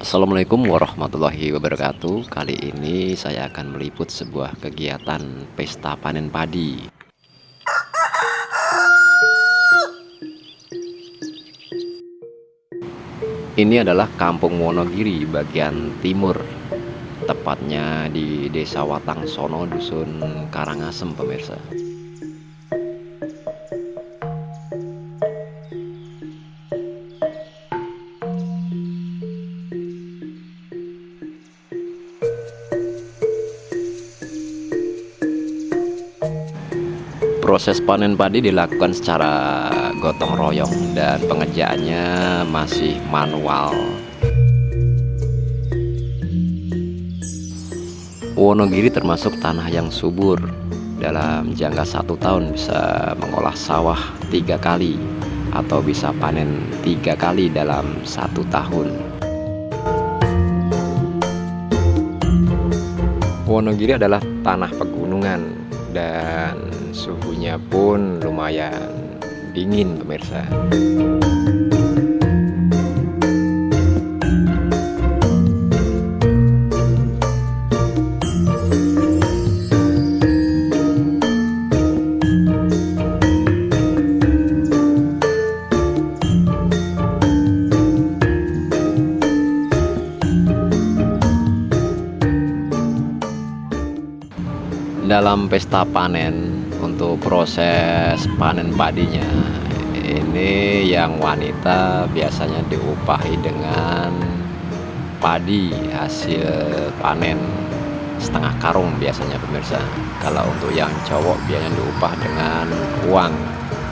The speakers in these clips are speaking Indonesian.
Assalamualaikum warahmatullahi wabarakatuh. Kali ini saya akan meliput sebuah kegiatan pesta panen padi. Ini adalah kampung Wonogiri bagian timur. Tepatnya di desa Watang Sono, dusun Karangasem pemirsa proses panen padi dilakukan secara gotong royong dan pengerjaannya masih manual. Wonogiri termasuk tanah yang subur. Dalam jangka satu tahun bisa mengolah sawah tiga kali atau bisa panen tiga kali dalam satu tahun. Wonogiri adalah tanah pegunungan dan suhunya pun lumayan dingin pemirsa dalam pesta panen untuk proses panen padinya. Ini yang wanita biasanya diupahi dengan padi hasil panen setengah karung biasanya pemirsa. Kalau untuk yang cowok biasanya diupah dengan uang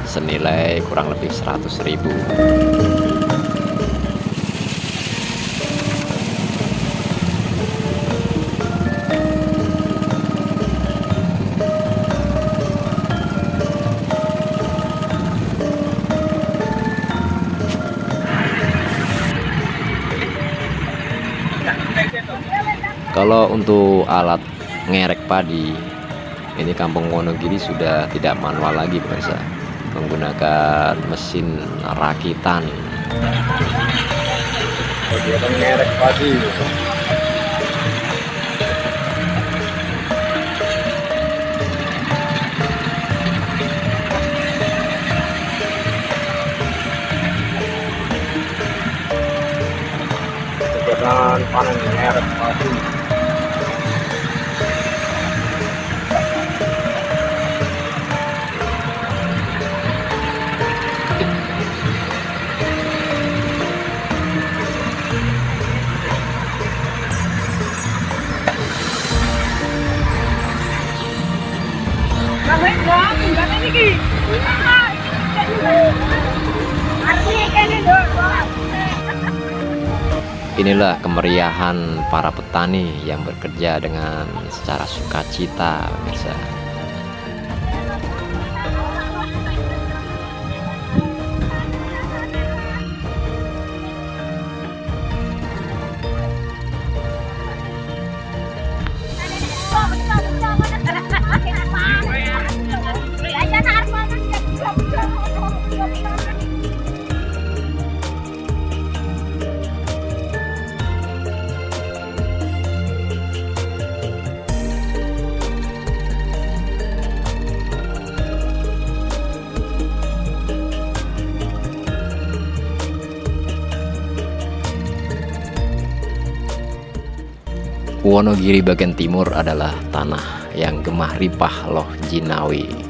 senilai kurang lebih 100 ribu Kalau untuk alat ngerek padi, ini Kampung Wonogiri sudah tidak manual lagi pemirsa, menggunakan mesin rakitan. Kegiatan ngerek padi. Kegiatan panen ngerek padi. Inilah kemeriahan para petani yang bekerja dengan secara sukacita, pemirsa. Wonogiri bagian timur adalah tanah yang gemah ripah loh jinawi.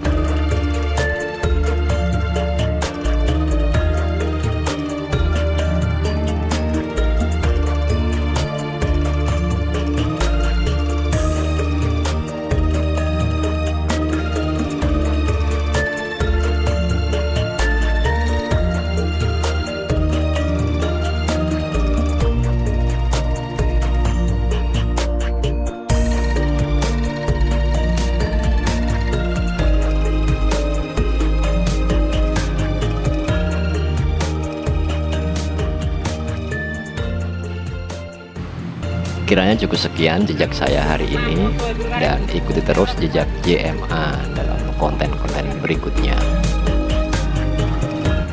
Kiranya cukup sekian jejak saya hari ini dan ikuti terus jejak JMA dalam konten-konten berikutnya.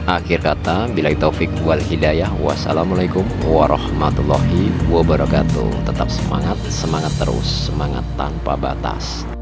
Akhir kata, bila taufik wal hidayah. Wassalamualaikum warahmatullahi wabarakatuh. Tetap semangat, semangat terus, semangat tanpa batas.